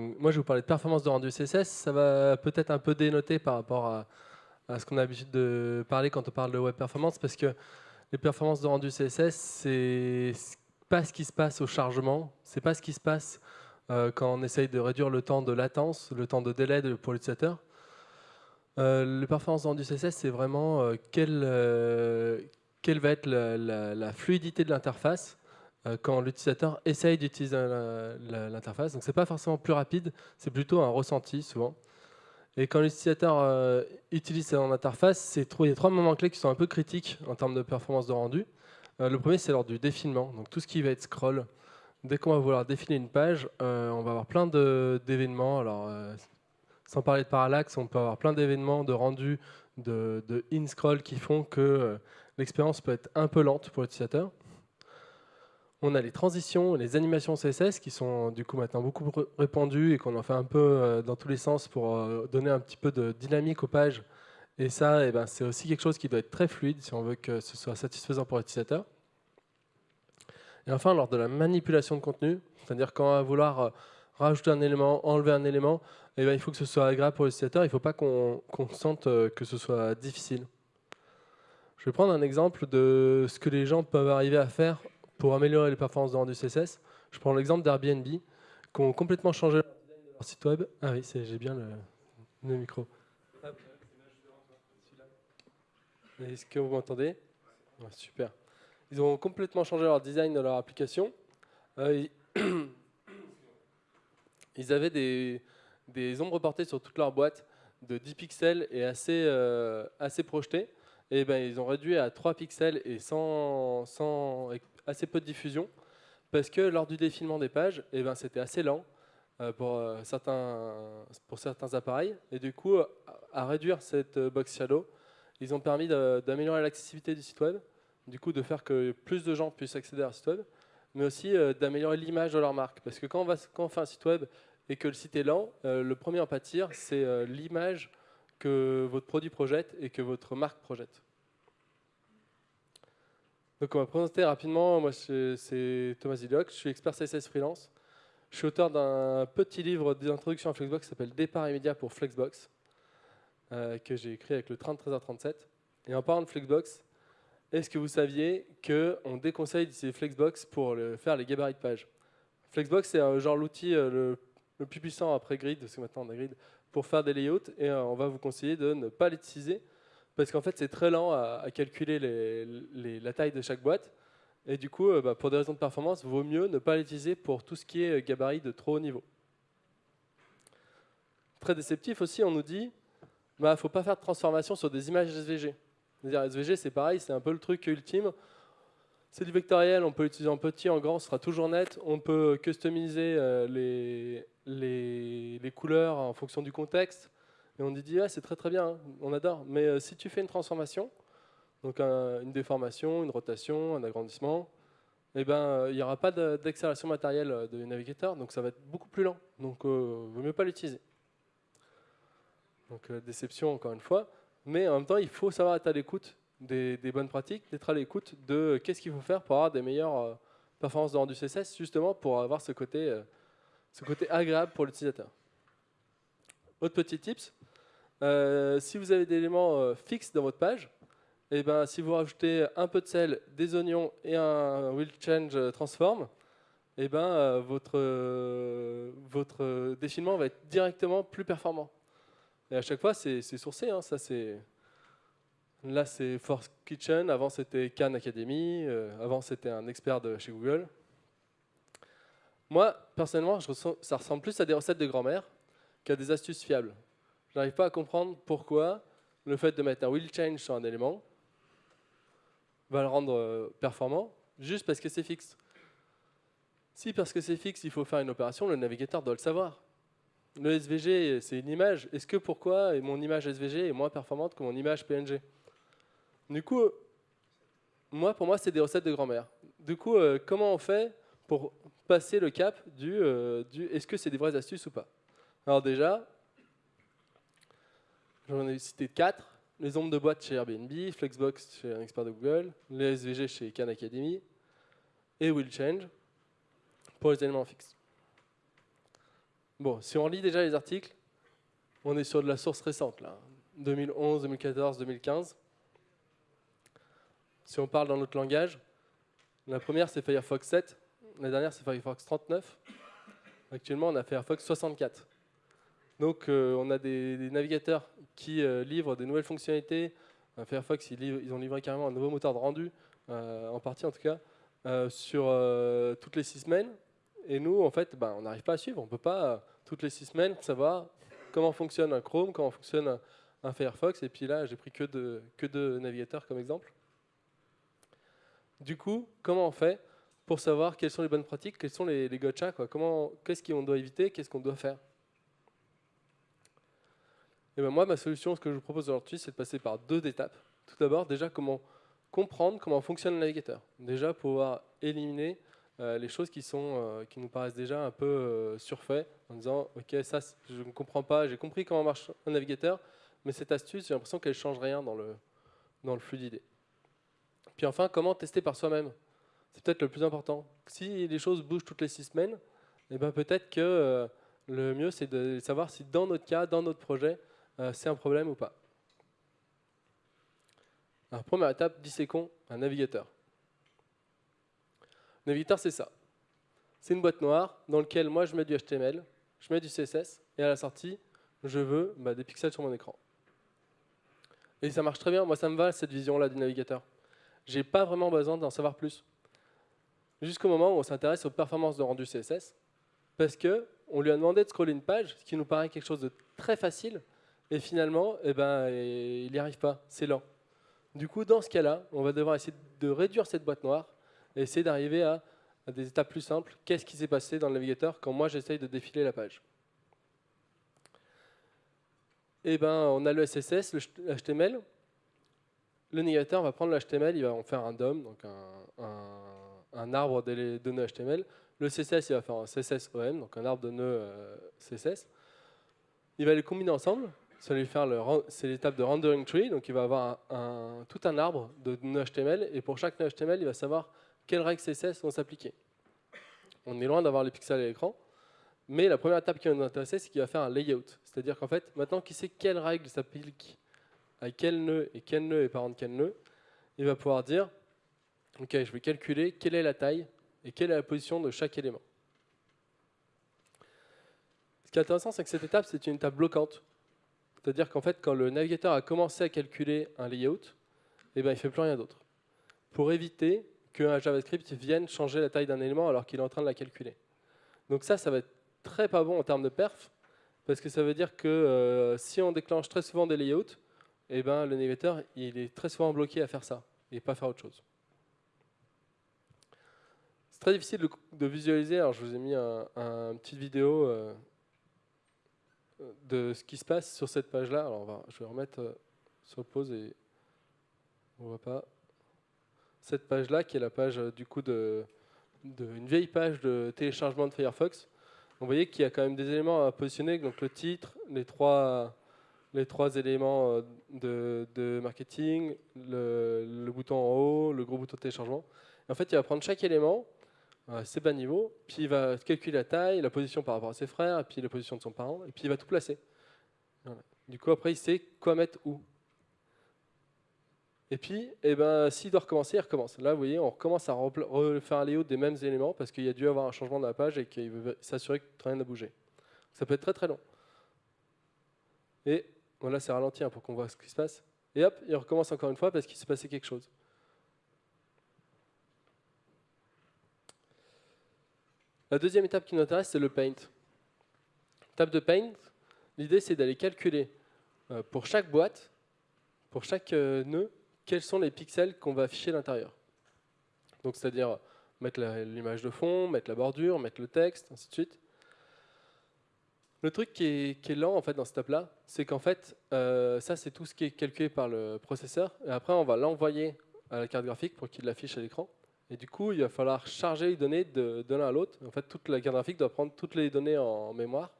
Moi, je vais vous parler de performance de rendu CSS. Ça va peut-être un peu dénoter par rapport à, ce qu'on a l'habitude de parler quand on parle de web performance, parce que les performances de rendu CSS, c'est pas ce qui se passe au chargement, c'est pas ce qui se passe euh, quand on essaye de réduire le temps de latence, le temps de délai pour l'utilisateur. Euh, les performances de rendu CSS, c'est vraiment euh, quelle, quelle, va être la fluidité de l'interface quand l'utilisateur essaye d'utiliser l'interface. Donc c'est pas forcément plus rapide, c'est plutôt un ressenti souvent. Et quand l'utilisateur euh, utilise son interface, il y a trois moments clés qui sont un peu critiques en termes de performance de rendu. Euh, le premier, c'est lors du défilement, donc tout ce qui va être scroll. Dès qu'on va vouloir défiler une page, euh, on va avoir plein d'événements. Alors, sans parler de parallaxe, on peut avoir plein d'événements de rendu de in-scroll qui font que l'expérience peut être un peu lente pour l'utilisateur. On a les transitions, les animations CSS qui sont du coup maintenant beaucoup répandues et qu'on en fait un peu euh, dans tous les sens pour euh, donner un petit peu de dynamique aux pages. Et ça, eh ben, c'est aussi quelque chose qui doit être très fluide si on veut que ce soit satisfaisant pour l'utilisateur. Et enfin, lors de la manipulation de contenu, c'est-à-dire quand on va vouloir euh, rajouter un élément, enlever un élément, eh ben, il faut que ce soit agréable pour l'utilisateur, il ne faut pas qu'on sente que ce soit difficile. Je vais prendre un exemple de ce que les gens peuvent arriver à faire pour améliorer les performances de rendu CSS. Je prends l'exemple d'Airbnb, qui ont complètement changé leur site web. Ah oui, j'ai bien le, micro. Est-ce que vous m'entendez? Super. Ils ont complètement changé leur design de leur application. Euh, ils avaient des, ombres portées sur toute leur boîte de 10 pixels et assez, euh, assez projetées. Et ben, ils ont réduit à 3 pixels et sans, sans assez peu de diffusion, parce que lors du défilement des pages, eh ben, c'était assez lent euh, pour, euh, certains, pour certains appareils. Et du coup, à réduire cette euh, box shadow, ils ont permis d'améliorer l'accessibilité du site web, du coup de faire que plus de gens puissent accéder à un site web, mais aussi d'améliorer l'image de leur marque. Parce que quand on, quand on fait un site web et que le site est lent, le premier à pâtir, c'est l'image que votre produit projette et que votre marque projette. Donc on va présenter rapidement, moi c'est Thomas Zidoc, je suis expert CSS freelance. Je suis auteur d'un petit livre d'introduction à Flexbox qui s'appelle Départ immédiat pour Flexbox, euh, que j'ai écrit avec le 33h37. Et en parlant de Flexbox, est-ce que vous saviez qu'on déconseille d'utiliser Flexbox pour faire les gabarits de page Flexbox c'est genre l'outil euh, le, plus puissant après Grid, parce que maintenant on a Grid, pour faire des layouts, et euh, on va vous conseiller de ne pas l'utiliser parce qu'en fait c'est très lent à, calculer la taille de chaque boîte. Et du coup, euh, bah, pour des raisons de performance, vaut mieux ne pas l'utiliser pour tout ce qui est gabarit de trop haut niveau. Très déceptif aussi, on nous dit il bah, ne faut pas faire de transformation sur des images SVG. SVG, c'est pareil, c'est un peu le truc ultime. C'est du vectoriel, on peut l'utiliser en petit, en grand, ce sera toujours net. On peut customiser euh, les, les, couleurs en fonction du contexte. Et on dit, ah, c'est très très bien, on adore. Mais euh, si tu fais une transformation, donc une déformation, une rotation, un agrandissement, eh ben, euh, il n'y aura pas d'accélération matérielle euh, de navigateur, donc ça va être beaucoup plus lent. Donc il ne vaut mieux pas l'utiliser. Donc déception encore une fois. Mais en même temps, il faut savoir être à l'écoute des, bonnes pratiques, d'être à l'écoute de qu'est-ce qu'il faut faire pour avoir des meilleures performances de rendu CSS, justement pour avoir ce côté, ce côté agréable pour l'utilisateur. Autre petit tips, euh, si vous avez des éléments euh, fixes dans votre page, et eh ben, si vous rajoutez un peu de sel, des oignons et un will change transform, et eh ben, euh, votre, votre défilement va être directement plus performant. Et à chaque fois, c'est sourcé. Hein, ça, Là, c'est Force Kitchen. Avant, c'était Khan Academy. avant, c'était un expert de chez Google. Moi, personnellement, ça ressemble plus à des recettes de grand-mère qu'à des astuces fiables. Je n'arrive pas à comprendre pourquoi le fait de mettre un will change sur un élément va le rendre euh, performant juste parce que c'est fixe. Si parce que c'est fixe, il faut faire une opération, le navigateur doit le savoir. Le SVG, c'est une image. Est-ce que pourquoi mon image SVG est moins performante que mon image PNG Du coup, moi, pour moi, c'est des recettes de grand-mère. Du coup, euh, comment on fait pour passer le cap euh, du est-ce que c'est des vraies astuces ou pas? Alors déjà, J'en ai cité quatre. Les ombres de boîte chez Airbnb, Flexbox chez un expert de Google, les SVG chez Khan Academy et WillChange pour les éléments fixes. Bon, si on lit déjà les articles, on est sur de la source récente, là. 2011, 2014, 2015. Si on parle dans notre langage, la première c'est Firefox 7, la dernière c'est Firefox 39. Actuellement, on a Firefox 64. Donc, euh, on a des, navigateurs qui euh, livrent des nouvelles fonctionnalités. Euh, Firefox, ils, ont livré carrément un nouveau moteur de rendu, en partie en tout cas, sur toutes les six semaines. Et nous, en fait, ben, on n'arrive pas à suivre. On ne peut pas, toutes les six semaines, savoir comment fonctionne un Chrome, comment fonctionne un, Firefox. Et puis là, j'ai pris que deux, que de navigateurs comme exemple. Du coup, comment on fait pour savoir quelles sont les bonnes pratiques, quels sont les, les gotcha, Comment, qu'est-ce qu'on doit éviter, qu'est-ce qu'on doit faire? Et ben moi, ma solution, ce que je vous propose aujourd'hui, c'est de passer par deux étapes. Tout d'abord, déjà, comment comprendre comment fonctionne le navigateur. Déjà, pouvoir éliminer euh, les choses qui, sont, euh, qui nous paraissent déjà un peu euh, en disant « Ok, ça, je ne comprends pas, j'ai compris comment marche un navigateur, mais cette astuce, j'ai l'impression qu'elle ne change rien dans le, dans le flux d'idées. » Puis enfin, comment tester par soi-même C'est peut-être le plus important. Si les choses bougent toutes les six semaines, eh ben peut-être que euh, le mieux, c'est de savoir si dans notre cas, dans notre projet, euh, c'est un problème ou pas. Alors, première étape, disséquons un navigateur. navigateur, c'est ça. C'est une boîte noire dans laquelle moi, je mets du HTML, je mets du CSS, et à la sortie, je veux bah, des pixels sur mon écran. Et ça marche très bien. Moi, ça me va, cette vision-là du navigateur j'ai pas vraiment besoin d'en savoir plus. Jusqu'au moment où on s'intéresse aux performances de rendu CSS, parce qu'on lui a demandé de scroller une page, ce qui nous paraît quelque chose de très facile, et finalement, eh ben, il n'y arrive pas, c'est lent. Du coup, dans ce cas-là, on va devoir essayer de réduire cette boîte noire et essayer d'arriver à, des étapes plus simples. Qu'est-ce qui s'est passé dans le navigateur quand moi j'essaye de défiler la page? Eh ben, on a le SSS, le HTML, le navigateur va prendre l'HTML, il va en faire un DOM, donc un, arbre de nœuds HTML. Le CSS, il va faire un CSS-OM, donc un arbre de nœuds euh, CSS. Il va les combiner ensemble. C'est l'étape de rendering tree, donc il va avoir tout un arbre de nœuds HTML, et pour chaque nœud HTML, il va savoir quelles règles CSS vont s'appliquer. On est loin d'avoir les pixels à l'écran, mais la première étape qui va nous intéresser, c'est qu'il va faire un layout. C'est-à-dire qu'en fait, maintenant qu'il sait quelles règles s'appliquent à quel nœud et quel nœud est parent de quel nœud, il va pouvoir dire, ok, je vais calculer quelle est la taille et quelle est la position de chaque élément. Ce qui est intéressant, c'est que cette étape, c'est une étape bloquante. C'est-à-dire qu'en fait, quand le navigateur a commencé à calculer un layout, eh ben, il ne fait plus rien d'autre. Pour éviter qu'un JavaScript vienne changer la taille d'un élément alors qu'il est en train de la calculer. Donc ça, ça va être très pas bon en termes de perf, parce que ça veut dire que euh, si on déclenche très souvent des layouts, eh ben, le navigateur il est très souvent bloqué à faire ça et pas faire autre chose. C'est très difficile de, visualiser, alors je vous ai mis un, une petite vidéo euh, de ce qui se passe sur cette page-là. Alors je vais remettre euh, sur pause et on voit pas. Cette page-là qui est la page euh, du coup de, une vieille page de téléchargement de Firefox. Vous voyez qu'il y a quand même des éléments à positionner, donc le titre, les trois les trois éléments euh, de, marketing, le, bouton en haut, le gros bouton de téléchargement. en fait, il va prendre chaque élément, ses bas niveaux, puis il va calculer la taille, la position par rapport à ses frères, et puis la position de son parent, et puis il va tout placer. Du coup, après, il sait quoi mettre où. Et puis, eh ben, s'il doit recommencer, il recommence. Là, vous voyez, on recommence à refaire un layout des mêmes éléments parce qu'il y a dû avoir un changement dans la page et qu'il veut s'assurer que rien n'a bougé. Ça peut être très très long. Et Bon, là, c'est ralenti hein, pour qu'on voit ce qui se passe. Et hop, il recommence encore une fois parce qu'il s'est passé quelque chose. La deuxième étape qui nous intéresse, c'est le paint. Étape de paint, l'idée c'est d'aller calculer euh, pour chaque boîte, pour chaque euh, nœud, quels sont les pixels qu'on va afficher à l'intérieur. Donc c'est-à-dire mettre l'image de fond, mettre la bordure, mettre le texte, ainsi de suite. Le truc qui est, lent en fait dans cette étape-là, c'est qu'en fait, euh, ça c'est tout ce qui est calculé par le processeur, et après on va l'envoyer à la carte graphique pour qu'il l'affiche à l'écran. Et du coup, il va falloir charger les données de, l'un à l'autre. En fait, toute la carte graphique doit prendre toutes les données en mémoire.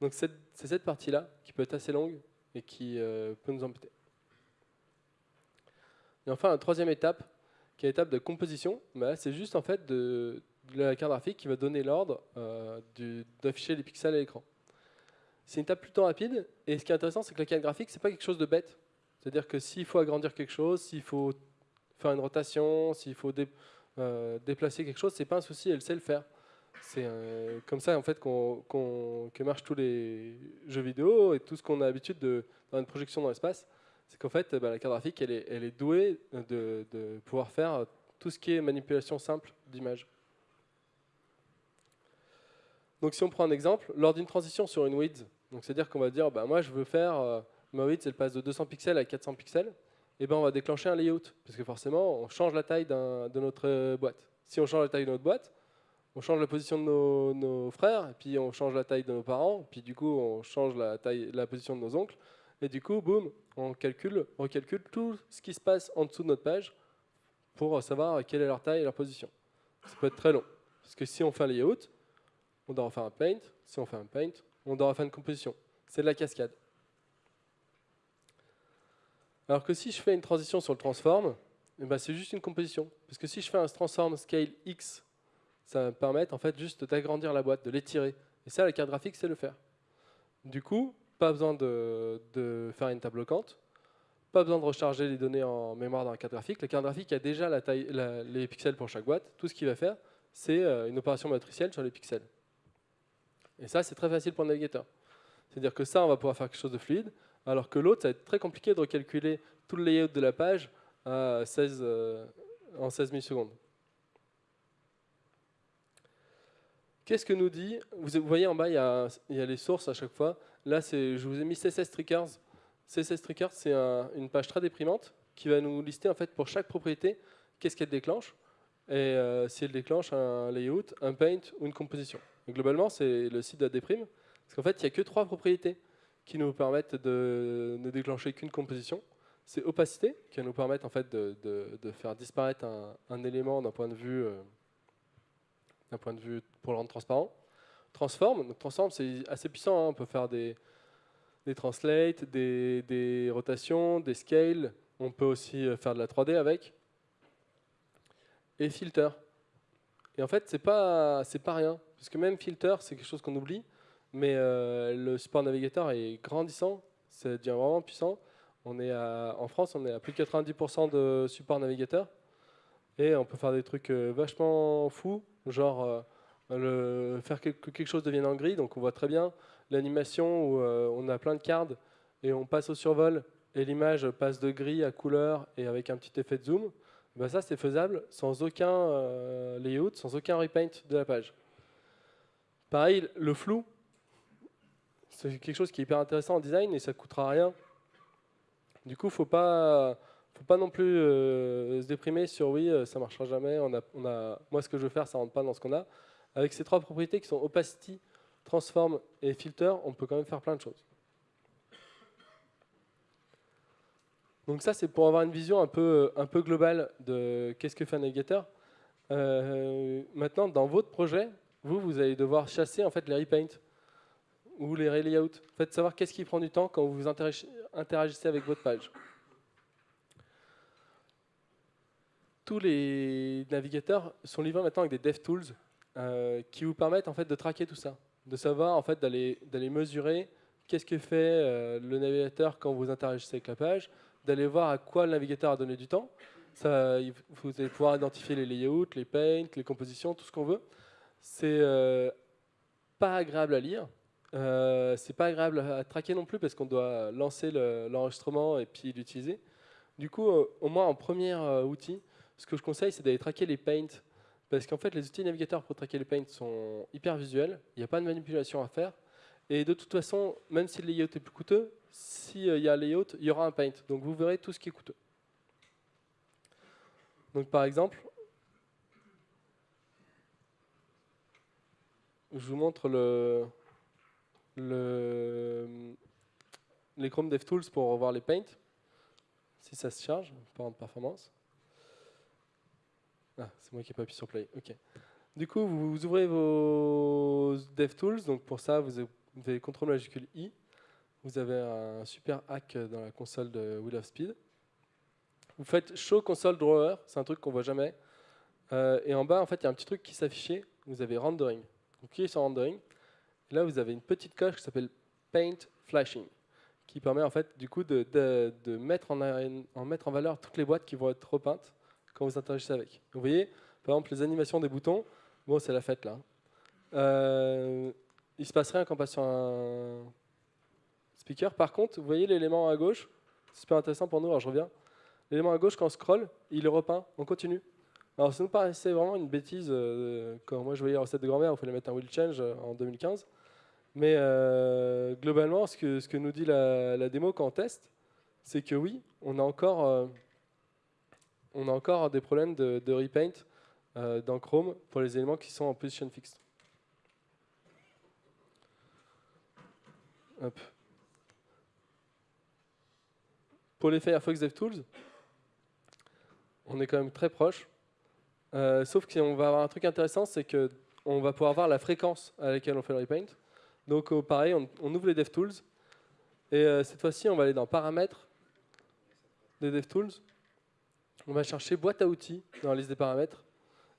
Donc c'est cette partie-là qui peut être assez longue et qui euh, peut nous embêter. Et enfin, la troisième étape, qui est l'étape de composition, bah, c'est juste en fait de, la carte graphique qui va donner l'ordre euh, d'afficher les pixels à l'écran. c'est une table plutôt rapide. Et ce qui est intéressant, c'est que la carte graphique, c'est pas quelque chose de bête. C'est-à-dire que s'il faut agrandir quelque chose, s'il faut faire une rotation, s'il faut euh, déplacer quelque chose, c'est pas un souci, elle sait le faire. C'est euh, comme ça en fait qu'on, que marchent tous les jeux vidéo et tout ce qu'on a l'habitude de dans une projection dans l'espace. C'est qu'en fait, bah, la carte graphique, elle est, douée de, pouvoir faire tout ce qui est manipulation simple d'image. Donc si on prend un exemple, lors d'une transition sur une width, donc c'est-à-dire qu'on va dire, bah, moi je veux faire, euh, ma width elle passe de 200 pixels à 400 pixels, eh ben on va déclencher un layout, parce que forcément on change la taille de notre euh, boîte. Si on change la taille de notre boîte, on change la position de nos, frères, puis on change la taille de nos parents, puis du coup on change la, taille, la position de nos oncles, et du coup, boum, on calcule, on tout ce qui se passe en dessous de notre page pour savoir quelle est leur taille et leur position. Ça peut être très long, parce que si on fait un layout, on doit refaire un paint. Si on fait un paint, on doit refaire une composition. C'est de la cascade. Alors que si je fais une transition sur le transform, eh ben c'est juste une composition. Parce que si je fais un transform scale X, ça va me permettre en fait juste d'agrandir la boîte, de l'étirer. Et ça, la carte graphique, c'est le faire. Du coup, pas besoin de, faire une table bloquante, pas besoin de recharger les données en mémoire dans la carte graphique. La carte graphique a déjà les pixels pour chaque boîte. Tout ce qu'il va faire, c'est euh, une opération matricielle sur les pixels. Et ça, c'est très facile pour le navigateur. C'est-à-dire que ça, on va pouvoir faire quelque chose de fluide, alors que l'autre, ça va être très compliqué de recalculer tout le layout de la page à 16, euh, en 16 millisecondes. Qu'est-ce que nous dit Vous voyez en bas, il y, a, les sources à chaque fois. Là, je vous ai mis CSS Triggers. CSS Triggers, c'est une page très déprimante qui va nous lister en fait pour chaque propriété qu'est-ce qu'elle déclenche et euh, si elle déclenche un layout, un paint ou une composition globalement, c'est le site de la déprime, parce qu'en fait, il n'y a que trois propriétés qui nous permettent de ne déclencher qu'une composition. C'est opacité, qui va nous permettre en fait de, faire disparaître un, élément d'un point de vue euh, d'un point de vue pour le rendre transparent. Transform, donc transform c'est assez puissant, hein. on peut faire des, des translates, des, rotations, des scales, on peut aussi euh, faire de la 3D avec. Et filter. Et en fait, c'est pas, pas rien. Parce que même filter, c'est quelque chose qu'on oublie, mais euh, le support navigateur est grandissant, ça devient vraiment puissant. On est en France, on est à plus de 90% de support navigateur, et on peut faire des trucs euh, vachement fous, genre euh, faire que quelque chose devienne en gris, donc on voit très bien l'animation où on a plein de cartes, et on passe au survol, et l'image passe de gris à couleur, et avec un petit effet de zoom. Ben ça, c'est faisable sans aucun layout, sans aucun repaint de la page. Pareil, le flou, c'est quelque chose qui est hyper intéressant en design et ça ne coûtera rien. Du coup, faut pas, faut pas non plus euh, se déprimer sur oui, euh, ça marchera jamais, on a, on a, moi ce que je veux faire, ça rentre pas dans ce qu'on a. Avec ces trois propriétés qui sont opacity, transform et filter, on peut quand même faire plein de choses. Donc ça, c'est pour avoir une vision un peu, un peu globale de qu'est-ce que fait un navigateur. Maintenant, dans votre projet, vous, vous allez devoir chasser en fait les repaint ou les relayouts. Faites savoir qu'est-ce qui prend du temps quand vous interagissez avec votre page. Tous les navigateurs sont livrés maintenant avec des DevTools euh, qui vous permettent en fait de traquer tout ça, de savoir en fait d'aller mesurer qu'est-ce que fait euh, le navigateur quand vous interagissez avec la page, d'aller voir à quoi le navigateur a donné du temps. Ça, vous allez pouvoir identifier les layouts, les paints, les compositions, tout ce qu'on veut. C'est euh, pas agréable à lire. Euh, c'est pas agréable à traquer non plus parce qu'on doit lancer l'enregistrement et puis l'utiliser. Du coup, euh, au moins en premier outil, ce que je conseille, c'est d'aller traquer les paints. Parce qu'en fait, les outils navigateurs pour traquer les paints sont hyper visuels. Il n'y a pas de manipulation à faire. Et de toute façon, même si le layout est plus coûteux, s'il y a un layout, il y aura un paint. Donc vous verrez tout ce qui est coûteux. Donc par exemple, je vous montre le, les Chrome DevTools pour revoir les paints. Si ça se charge, pas en performance. Ah, c'est moi qui n'ai pas appuyé sur play. Ok. Du coup, vous, ouvrez vos DevTools. Donc pour ça, vous avez CTRL majuscule I. Vous avez un super hack dans la console de Wheel of Speed. Vous faites Show Console Drawer. C'est un truc qu'on voit jamais. Euh, et en bas, en fait, il y a un petit truc qui s'affiche. Vous avez Rendering. Vous cliquez sur Rendering. Là, vous avez une petite coche qui s'appelle Paint Flashing, qui permet en fait du coup de, mettre en valeur toutes les boîtes qui vont être repeintes quand vous interagissez avec. Vous voyez, par exemple, les animations des boutons, bon, c'est la fête là. Euh, il se passe rien quand on passe sur un speaker. Par contre, vous voyez l'élément à gauche, c'est super intéressant pour nous, alors je reviens. L'élément à gauche, quand on scroll, il est repeint, on continue. Alors ça nous paraissait vraiment une bêtise, euh, quand moi je voyais la recette de grand-mère, il fallait mettre un wheel change euh, en 2015. Mais euh, globalement, ce que, ce que nous dit la, démo quand on teste, c'est que oui, on a encore, encore des problèmes de, repaint dans Chrome pour les éléments qui sont en position fixed. Pour les Firefox DevTools, on est quand même très proche. Euh, sauf qu'on va avoir un truc intéressant, c'est qu'on va pouvoir voir la fréquence à laquelle on fait le repaint. Donc euh, pareil, on, ouvre les DevTools. Et euh, cette fois-ci, on va aller dans Paramètres des DevTools. On va chercher boîte à outils dans la liste des paramètres.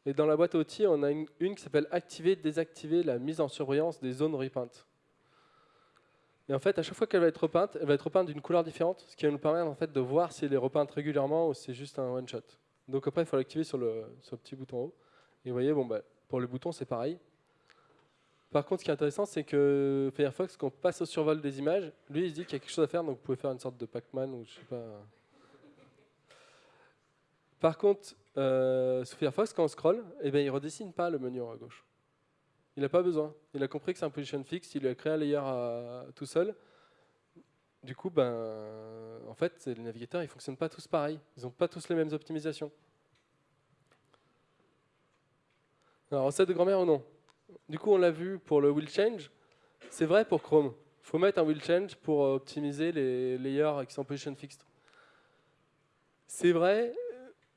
Et dans la boîte à outils, on a une, qui s'appelle Activer, désactiver la mise en surveillance des zones repaint. Et en fait, à chaque fois qu'elle va être repeinte, elle va être repeinte d'une couleur différente, ce qui va nous permettre en fait, de voir si elle est repeinte régulièrement ou si c'est juste un one-shot. Donc après, il faut l'activer sur le, sur le petit bouton haut. Et vous voyez, bon, bah, pour le bouton, c'est pareil. Par contre, ce qui est intéressant, c'est que Firefox, quand on passe au survol des images, lui, il dit qu'il y a quelque chose à faire, donc vous pouvez faire une sorte de Pac-Man ou je sais pas. Par contre, euh, Firefox, quand on scroll, eh ben, il ne redessine pas le menu en haut à gauche. Il n'a pas besoin. Il a compris que c'est un position fixe, il a créé un layer tout seul. Du coup, ben, en fait, les navigateurs, ils ne fonctionnent pas tous pareil. Ils n'ont pas tous les mêmes optimisations. Alors, recette de grand-mère ou non? Du coup, on l'a vu pour le will change. C'est vrai pour Chrome. Il faut mettre un will change pour optimiser les layers qui sont position fixed. C'est vrai,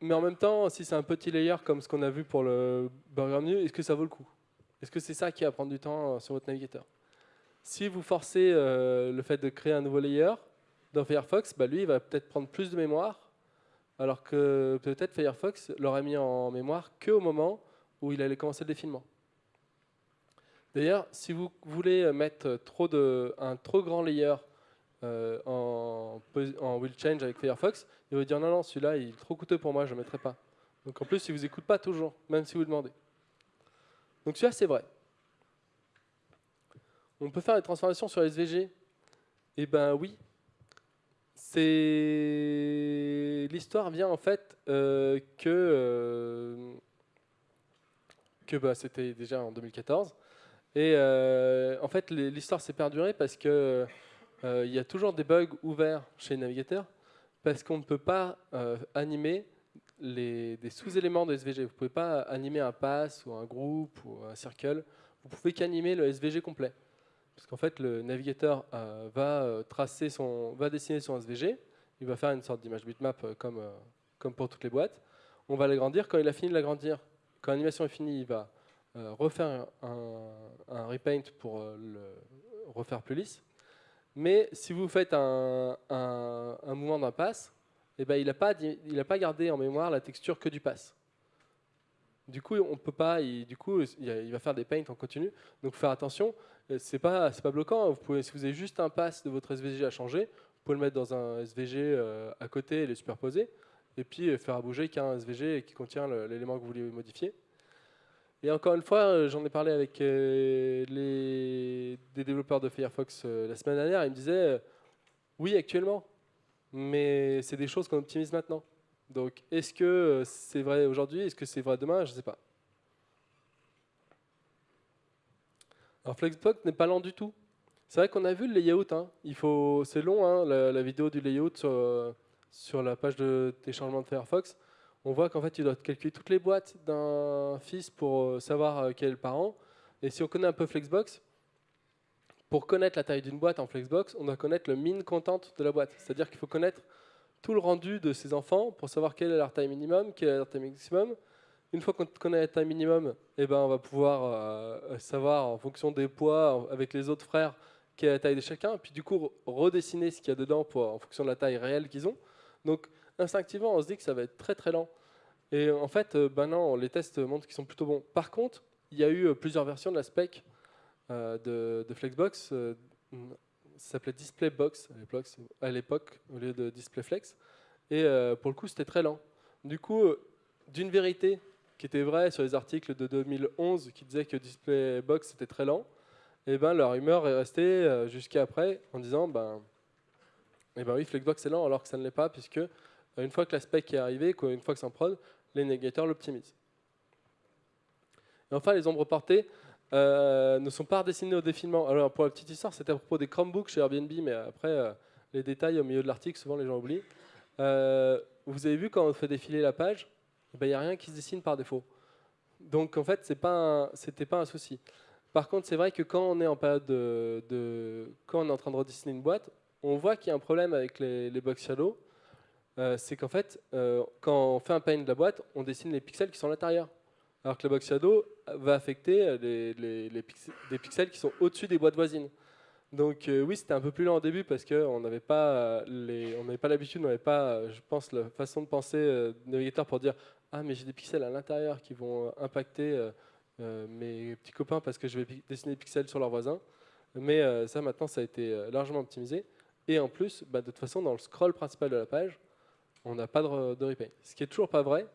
mais en même temps, si c'est un petit layer comme ce qu'on a vu pour le burger menu, est-ce que ça vaut le coup? Est-ce que c'est ça qui va prendre du temps euh, sur votre navigateur? Si vous forcez euh, le fait de créer un nouveau layer dans Firefox, bah, lui, il va peut-être prendre plus de mémoire, alors que peut-être Firefox l'aurait mis en mémoire qu'au moment où il allait commencer le défilement. D'ailleurs, si vous voulez mettre trop de, un trop grand layer euh, en, en, will change avec Firefox, il va dire non, non, celui-là, il est trop coûteux pour moi, je ne le mettrai pas. Donc en plus, il ne vous écoute pas toujours, même si vous demandez. Donc celui-là, c'est vrai. On peut faire des transformations sur SVG Eh ben oui. C'est l'histoire vient en fait euh, que euh, que bah, c'était déjà en 2014 et euh, en fait l'histoire s'est perdurée parce que il y a toujours des bugs ouverts chez les navigateurs parce qu'on ne peut pas animer les, des sous-éléments de SVG. Vous ne pouvez pas animer un pass ou un groupe ou un circle. Vous pouvez qu'animer le SVG complet. Parce qu'en fait, le navigateur euh, va, euh, tracer son, va dessiner son SVG. Il va faire une sorte d'image bitmap euh, comme, comme pour toutes les boîtes. On va l'agrandir. Quand il a fini de l'agrandir, quand l'animation est finie, il va refaire un, repaint pour le refaire plus lisse. Mais si vous faites un, mouvement d'un pass, eh ben, il n'a pas, pas gardé en mémoire la texture que du pass. Du coup, on peut pas. du coup, il va faire des paints en continu. Donc, faire attention. Euh, c'est pas, pas bloquant. Pouvez, si vous avez juste un pass de votre SVG à changer, vous pouvez le mettre dans un SVG euh, à côté et les superposer, et puis euh, faire bouger qu'un SVG qui contient l'élément que vous voulez modifier. Et encore une fois, j'en ai parlé avec les, des développeurs de Firefox la semaine dernière. Ils me disaient, oui, actuellement, mais c'est des choses qu'on optimise maintenant. Donc, est-ce que euh, c'est vrai aujourd'hui? Est-ce que c'est vrai demain? Je ne sais pas. Alors, Flexbox n'est pas lent du tout. C'est vrai qu'on a vu le layout. Hein. c'est long, hein, la, vidéo du layout sur, la page de téléchargement de Firefox. On voit qu'en fait, tu dois calculer toutes les boîtes d'un fils pour euh, savoir euh, quel est le parent. Et si on connaît un peu Flexbox, pour connaître la taille d'une boîte en Flexbox, on doit connaître le min content de la boîte. C'est-à-dire qu'il faut connaître tout le rendu de ses enfants pour savoir quelle est leur taille minimum, quelle est leur taille maximum. Une fois qu'on connaît la taille minimum, eh ben, on va pouvoir euh, savoir en fonction des poids avec les autres frères quelle est la taille de chacun, puis du coup redessiner ce qu'il y a dedans pour, en fonction de la taille réelle qu'ils ont. Donc instinctivement, on se dit que ça va être très très lent. Et en fait, euh, ben non, les tests montrent qu'ils sont plutôt bons. Par contre, il y a eu euh, plusieurs versions de la spec euh, de, Flexbox. Ça s'appelait Display Box à l'époque au lieu de Display Flex. Et pour le coup, c'était très lent. Du coup, d'une vérité qui était vraie sur les articles de 2011 qui disaient que Display Box était très lent, et eh ben leur rumeur est restée jusqu'à après en disant ben, eh ben oui, Flexbox est lent alors que ça ne l'est pas puisque une fois que la spec est arrivée, une fois que c'est en prod, les navigateurs l'optimisent. Et enfin, les ombres portées euh, ne sont pas redessinées au défilement. Alors pour la petite histoire, c'était à propos des Chromebooks chez Airbnb, mais après, euh, les détails au milieu de l'article, souvent les gens oublient. Euh, vous avez vu quand on fait défiler la page, eh ben, il n'y a rien qui se dessine par défaut. Donc en fait, ce n'était pas un souci. Par contre, c'est vrai que quand on est en période de, quand on est en train de redessiner une boîte, on voit qu'il y a un problème avec les, les box shadows. C'est qu'en fait, quand on fait un pane de la boîte, on dessine les pixels qui sont à l'intérieur alors que le box shadow va affecter les, pixels, qui sont au-dessus des boîtes voisines. Donc euh, oui, c'était un peu plus lent au début parce qu'on n'avait pas l'habitude, on n'avait pas, je pense, la façon de penser euh, navigateur pour dire ah mais j'ai des pixels à l'intérieur qui vont impacter euh, mes petits copains parce que je vais dessiner des pixels sur leurs voisins. Mais ça maintenant, ça a été largement optimisé. Et en plus, bah, de toute façon, dans le scroll principal de la page, on n'a pas de, de replay. Ce qui est toujours pas vrai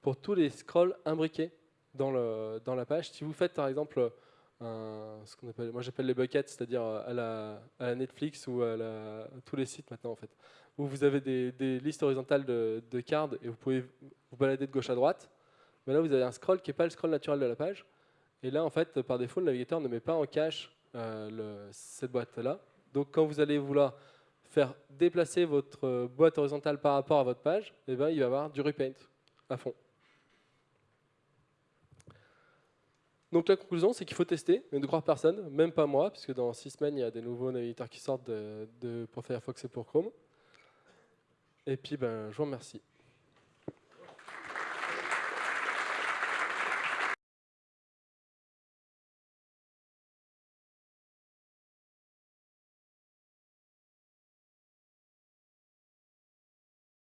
pour tous les scrolls imbriqués dans, le, dans la page. Si vous faites par exemple ce qu'on appelle, moi j'appelle les buckets, c'est-à-dire à la, Netflix ou à, tous les sites maintenant en fait, où vous avez des, listes horizontales de, cards et vous pouvez vous balader de gauche à droite. Mais là vous avez un scroll qui n'est pas le scroll naturel de la page. Et là en fait par défaut le navigateur ne met pas en cache euh, cette boîte là. Donc quand vous allez vouloir faire déplacer votre boîte horizontale par rapport à votre page, eh ben, il va y avoir du repaint à fond. Donc la conclusion, c'est qu'il faut tester, mais ne croire personne, même pas moi, puisque dans six semaines, il y a des nouveaux navigateurs qui sortent de, pour Firefox et pour Chrome. Et puis, ben, je vous remercie.